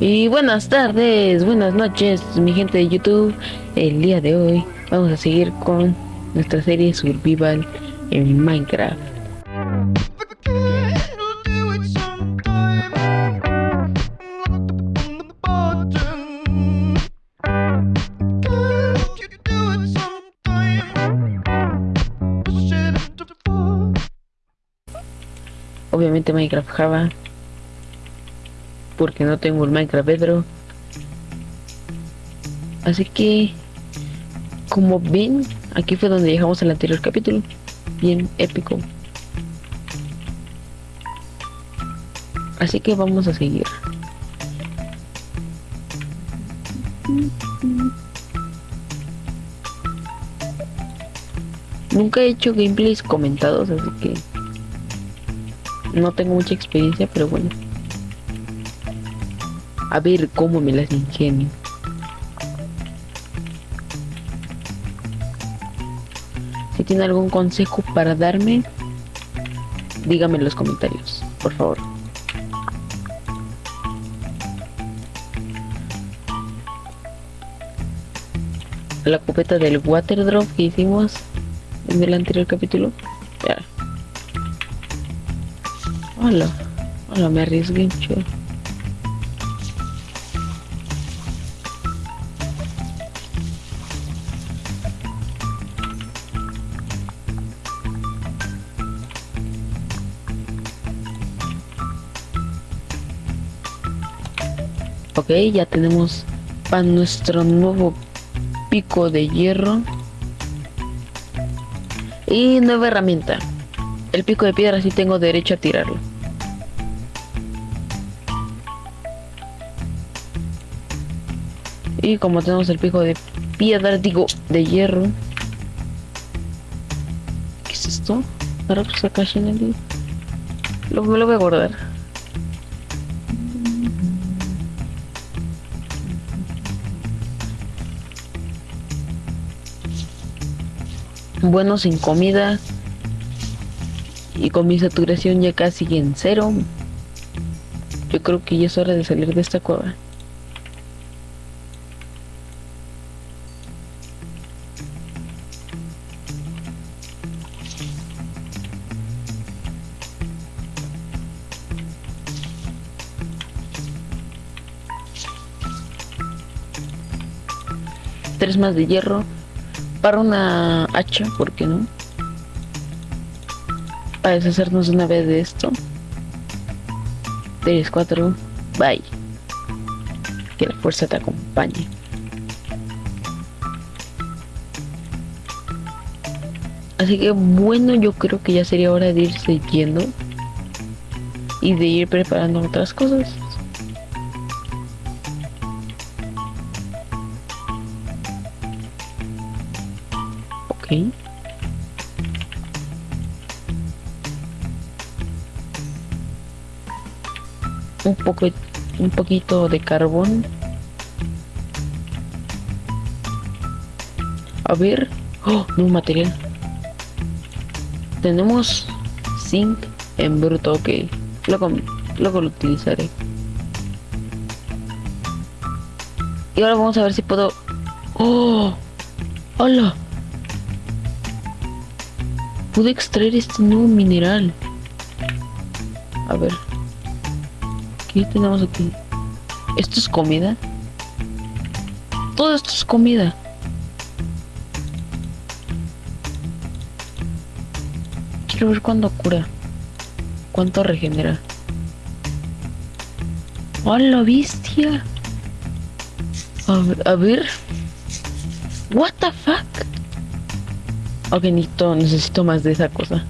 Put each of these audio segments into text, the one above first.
Y buenas tardes, buenas noches, mi gente de YouTube. El día de hoy vamos a seguir con nuestra serie Survival en Minecraft. Obviamente Minecraft Java porque no tengo el Minecraft Pedro. Así que, como ven, aquí fue donde dejamos el anterior capítulo. Bien épico. Así que vamos a seguir. Nunca he hecho gameplays comentados, así que no tengo mucha experiencia, pero bueno. A ver cómo me las ingenio. Si tiene algún consejo para darme, dígame en los comentarios, por favor. La copeta del water drop que hicimos en el anterior capítulo. Hola. Hola, me arriesgué mucho. Ok, ya tenemos para nuestro nuevo pico de hierro. Y nueva herramienta. El pico de piedra si tengo derecho a tirarlo. Y como tenemos el pico de piedra, digo, de hierro. ¿Qué es esto? Ahora pues Lo, lo voy a guardar. Bueno sin comida. Y con mi saturación ya casi en cero. Yo creo que ya es hora de salir de esta cueva. Tres más de hierro una hacha, ¿por qué no? Para deshacernos una vez de esto. 3, 4, bye. Que la fuerza te acompañe. Así que bueno, yo creo que ya sería hora de irse yendo. Y de ir preparando otras cosas. Un poco, un poquito de carbón. A ver. Oh, no material. Tenemos zinc en bruto, ok. Luego, luego lo utilizaré. Y ahora vamos a ver si puedo... ¡Oh! ¡Hola! Pude extraer este nuevo mineral. A ver. ¿Qué tenemos aquí? ¿Esto es comida? Todo esto es comida. Quiero ver cuándo cura. Cuánto regenera. ¡Oh, la bestia! A, a ver. What the fuck? Ok, necesito, necesito más de esa cosa.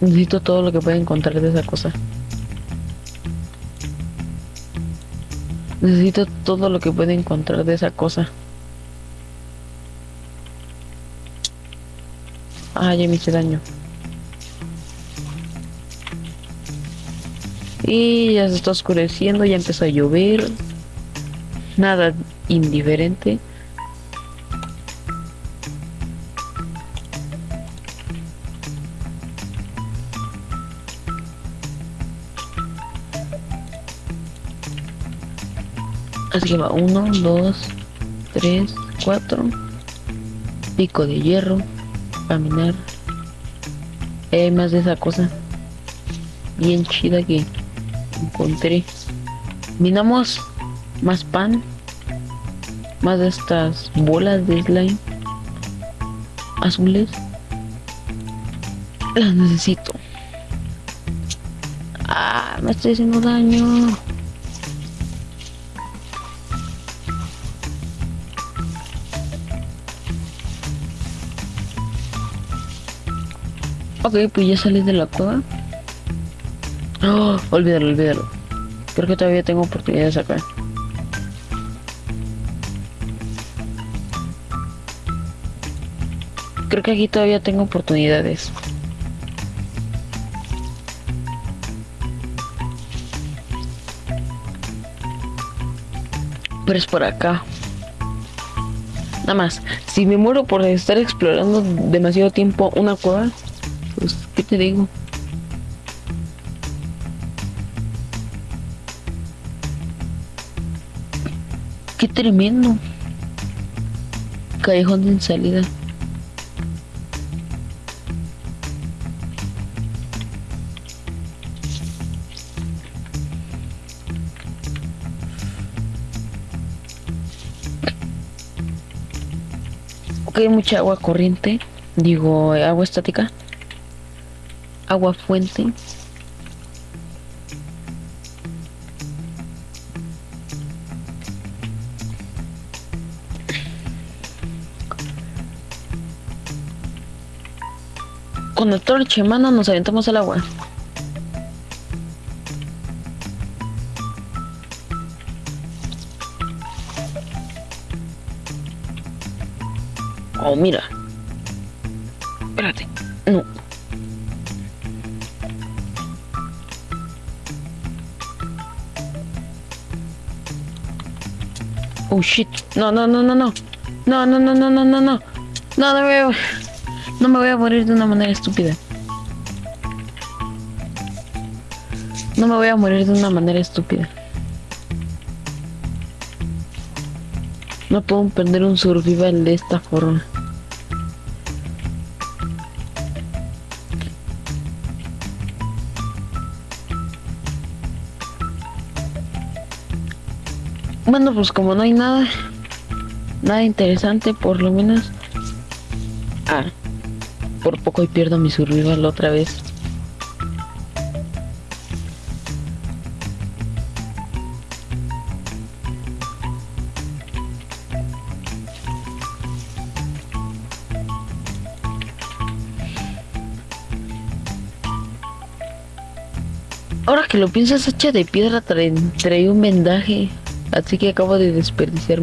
Necesito todo lo que pueda encontrar de esa cosa. Necesito todo lo que pueda encontrar de esa cosa. Ah, ya me hice daño. Y ya se está oscureciendo, ya empezó a llover. Nada indiferente. Así que va 1, 2, 3, 4. Pico de hierro. Caminar. Hay más de esa cosa. Bien chida que encontré. Minamos más pan. Más de estas bolas de slime. Azules. Las necesito. Ah, me estoy haciendo daño. Ok, pues ya salí de la cueva. Oh, olvídalo, olvídalo. Creo que todavía tengo oportunidades acá. Creo que aquí todavía tengo oportunidades. Pero es por acá. Nada más, si me muero por estar explorando demasiado tiempo una cueva, pues, ¿qué te digo? Qué tremendo. Callejón de salida. Ok, mucha agua corriente. Digo, agua estática. Agua fuente. Con el torche, mano, nos aventamos al agua. Oh, mira. Espérate. No. Oh shit. No, no, no, no, no. No, no, no, no, no, no, no. No, no me voy a... No me voy a morir de una manera estúpida. No me voy a morir de una manera estúpida. No puedo perder un survival de esta forma. Bueno, pues como no hay nada, nada interesante, por lo menos. Ah, por poco y pierdo mi survival otra vez. Ahora que lo piensas, hacha de piedra trae, trae un vendaje. Así que acabo de desperdiciar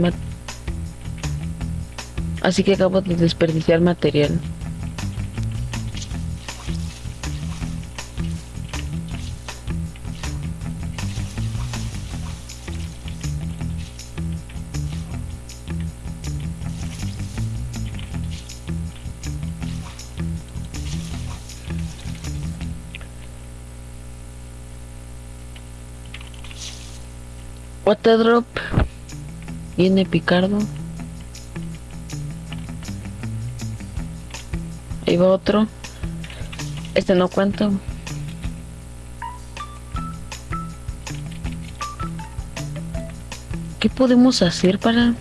Así que acabo de desperdiciar material. Waterdrop. Viene Picardo. Ahí va otro. Este no cuento. ¿Qué podemos hacer para...?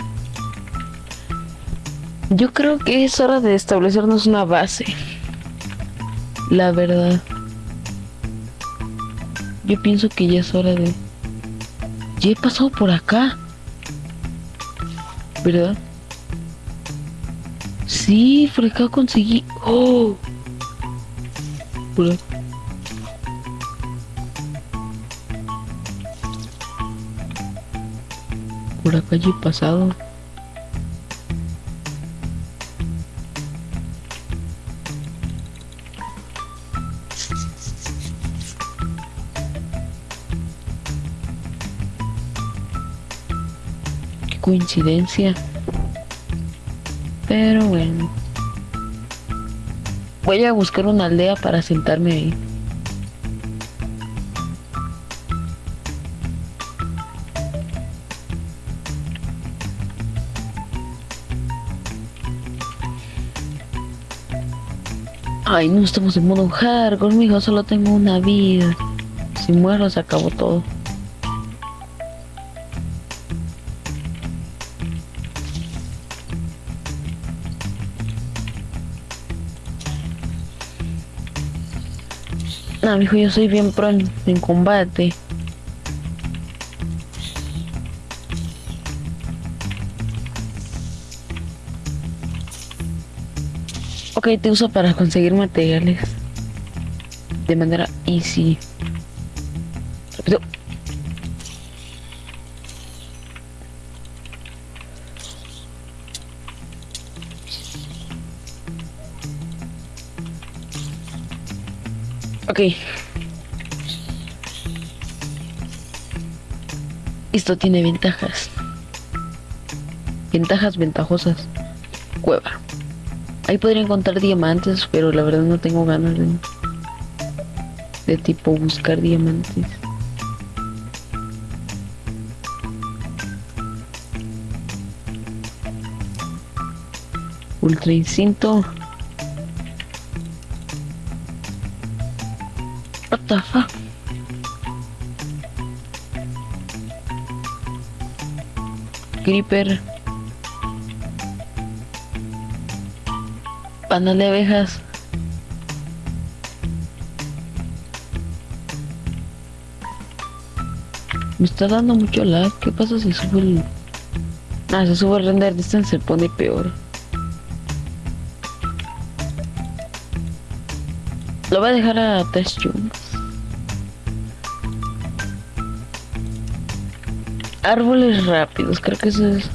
Yo creo que es hora de establecernos una base. La verdad. Yo pienso que ya es hora de... Ya he pasado por acá. ¿Verdad? Sí, acá conseguí... ¡Oh! Acá. Por acá ya he pasado. coincidencia. Pero bueno. Voy a buscar una aldea para sentarme ahí. Ay, no estamos en modo hardcore, mijo, solo tengo una vida. Si muero se acabó todo. No, mijo, yo soy bien pro en, en combate. Ok, te uso para conseguir materiales. De manera easy. Ok. Esto tiene ventajas. Ventajas ventajosas. Cueva. Ahí podría encontrar diamantes, pero la verdad no tengo ganas de, de tipo buscar diamantes. Ultra instinto. The fuck? Creeper. Panal de abejas. Me está dando mucho lag. ¿Qué pasa si sube el... Ah, si sube el render distance se pone peor. Lo voy a dejar a test chunks. Árboles rápidos, creo que eso es...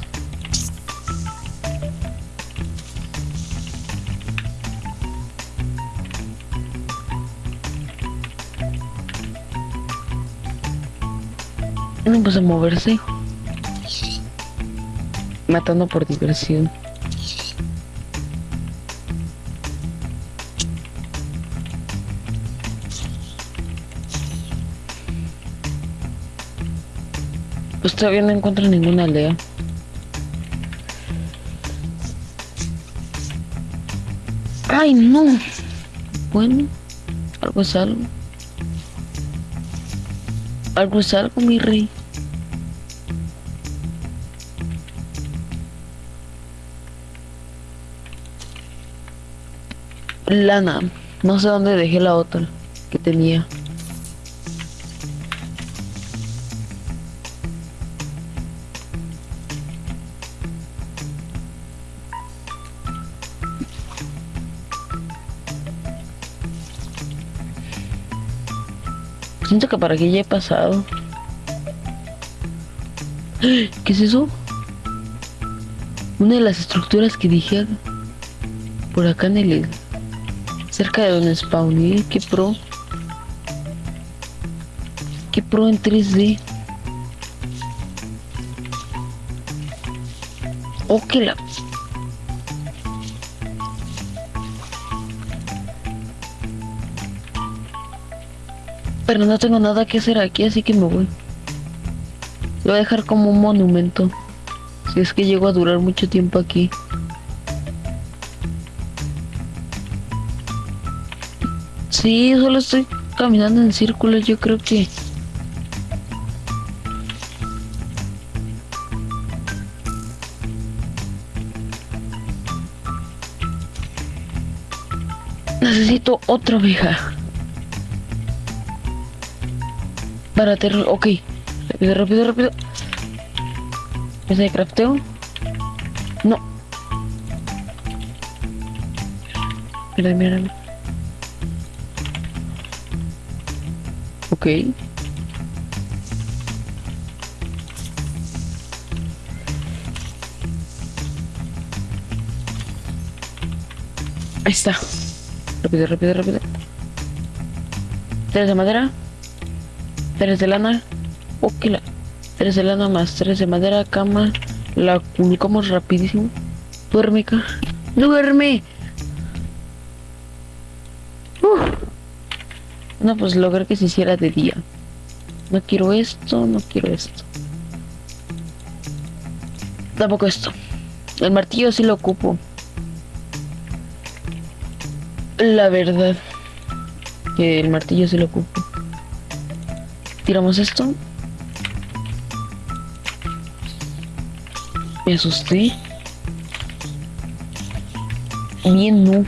No pues a moverse. Matando por diversión. Todavía no encuentro ninguna aldea. Ay, no. Bueno, algo es algo. Algo es algo, mi rey. Lana. No sé dónde dejé la otra que tenía. Siento que para aquí ya he pasado. ¿Qué es eso? Una de las estructuras que dije por acá en el cerca de donde spawné, qué pro. Qué pro en 3D. Oh, que la Pero no tengo nada que hacer aquí, así que me voy. Lo voy a dejar como un monumento. Si es que llego a durar mucho tiempo aquí. Sí, solo estoy caminando en círculos, yo creo que... Necesito otra oveja. Para terror, ok. Rápido, rápido, rápido. ¿Ese de crafteo? No. Mira, mira. Ok. Ahí está. Rápido, rápido, rápido. ¿Tienes de madera? 3 de lana. Ok, la 3 de lana más 3 de madera, cama. La publicamos rapidísimo. Duerme, acá. Duerme. No, pues logré que se hiciera de día. No quiero esto, no quiero esto. Tampoco esto. El martillo sí lo ocupo. La verdad. Que el martillo se lo ocupo. Tiramos esto. Me asusté. Bien no.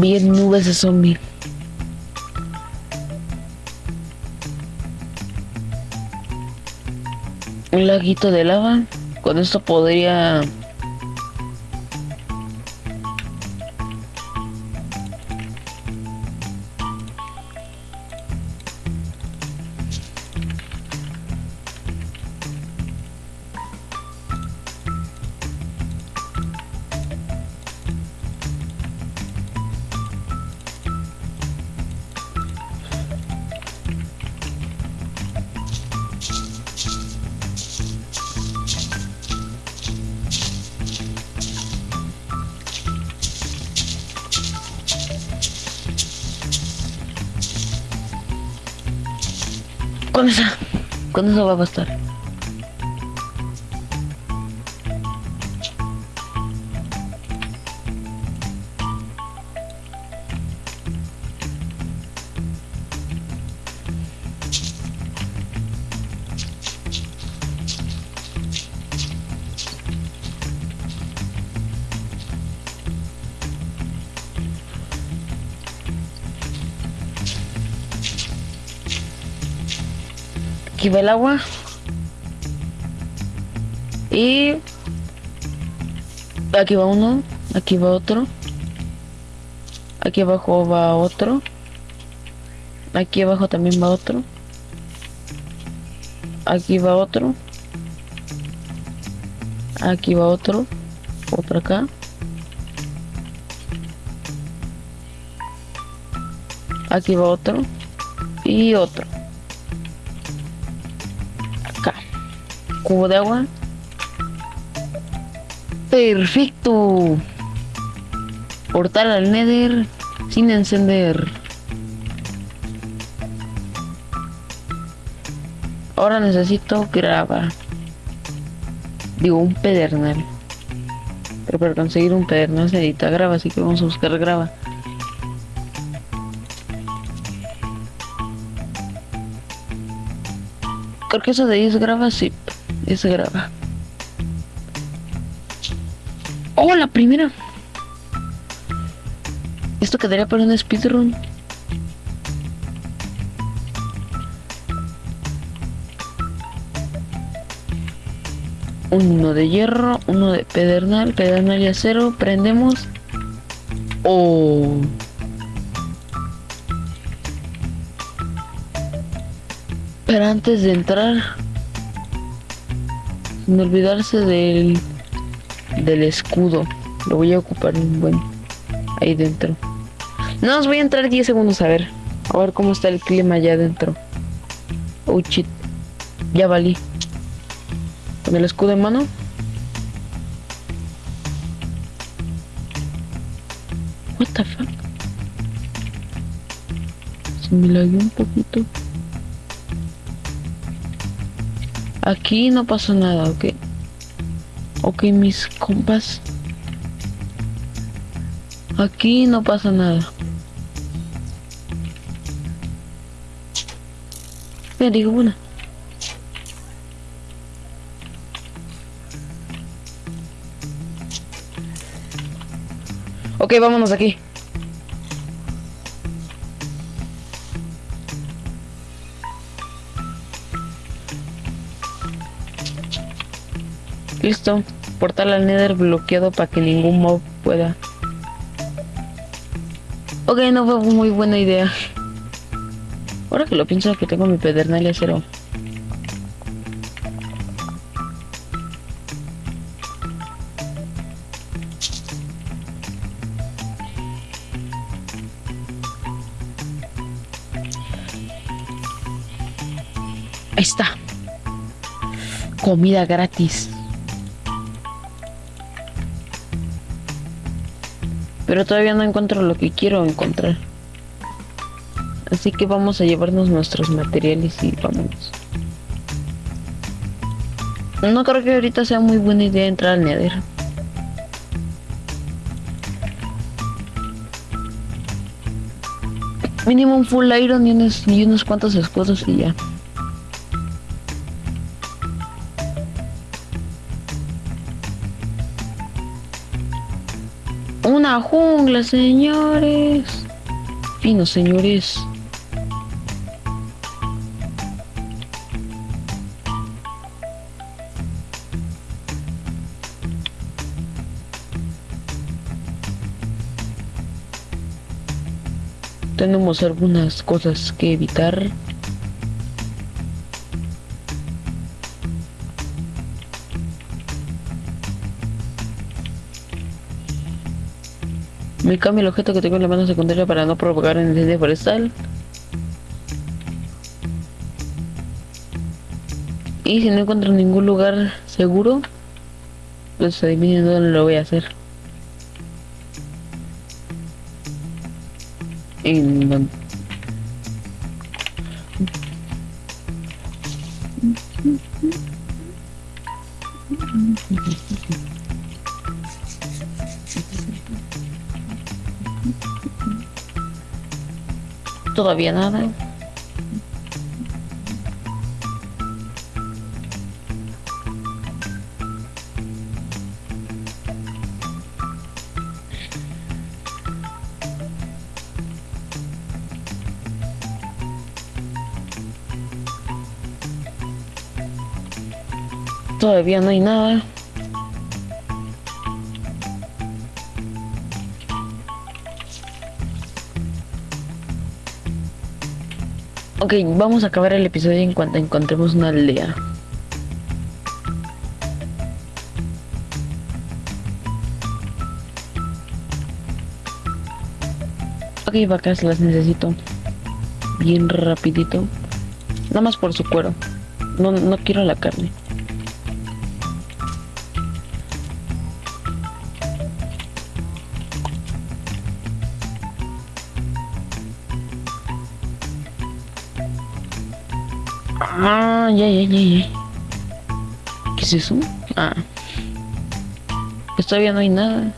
Bien nubes de zombie. Un laguito de lava. Con esto podría Esa. Con eso va a bastar. Aquí va el agua. Y aquí va uno, aquí va otro. Aquí abajo va otro. Aquí abajo también va otro. Aquí va otro. Aquí va otro. Otro acá. Aquí va otro. Y otro. Cubo de agua. Perfecto. Portal al Nether sin encender. Ahora necesito grava. Digo, un pedernal. Pero para conseguir un pedernal se necesita grava, así que vamos a buscar grava. Creo que eso de ahí es grava, sí. Es grava. ¡Oh, la primera! Esto quedaría para un speedrun. Uno de hierro, uno de pedernal, pedernal y acero, prendemos. Oh. Pero antes de entrar, sin olvidarse del del escudo. Lo voy a ocupar un buen ahí dentro. No, os voy a entrar 10 segundos a ver. A ver cómo está el clima allá adentro. Oh shit. Ya valí. Con el escudo en mano. What the fuck? Se me lagueó un poquito. Aquí no pasa nada, ¿ok? Ok, mis compas. Aquí no pasa nada. Me digo una. Ok, vámonos aquí. Listo. Portal al Nether bloqueado para que ningún mob pueda. Ok, no fue muy buena idea. Ahora que lo pienso que tengo mi pedernal acero. Ahí está. Comida gratis. Pero todavía no encuentro lo que quiero encontrar. Así que vamos a llevarnos nuestros materiales y vámonos. No creo que ahorita sea muy buena idea entrar al Nether. Mínimo un full iron y unos, y unos cuantos escudos y ya. Jungla, señores. Fino, señores. Tenemos algunas cosas que evitar. Me cambio el objeto que tengo en la mano secundaria para no provocar un incendio forestal. Y si no encuentro ningún lugar seguro, pues adivinen dónde lo voy a hacer. En Todavía nada. Todavía no hay nada. Ok, vamos a acabar el episodio en cuanto encontremos una aldea. Ok, vacas las necesito. Bien rapidito. Nada más por su cuero. No, no quiero la carne. Ah, ya, ya, ya, ya. ¿Qué es eso? Ah. Pues todavía no hay nada.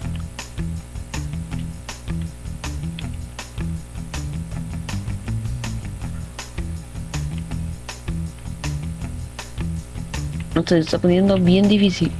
No se está poniendo bien difícil.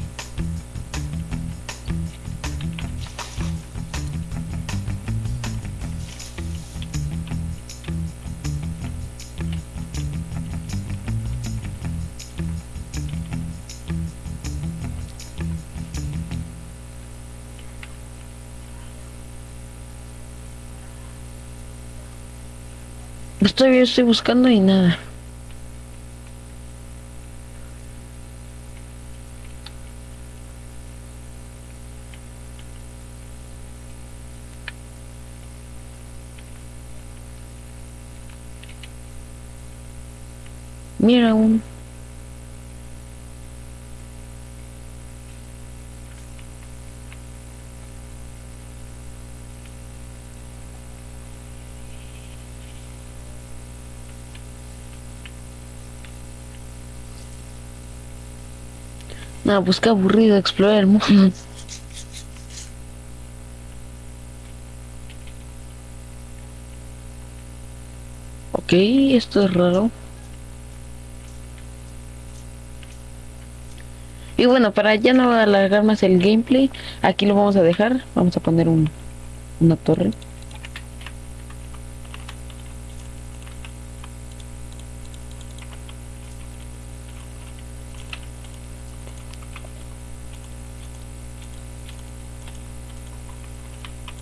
Estoy, buscando y nada. Mira un... No, pues qué aburrido explorar el mundo. Ok, esto es raro. Y bueno, para ya no alargar más el gameplay, aquí lo vamos a dejar. Vamos a poner un, una torre.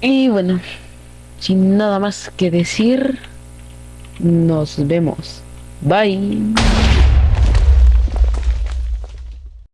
Y bueno, sin nada más que decir, nos vemos. Bye.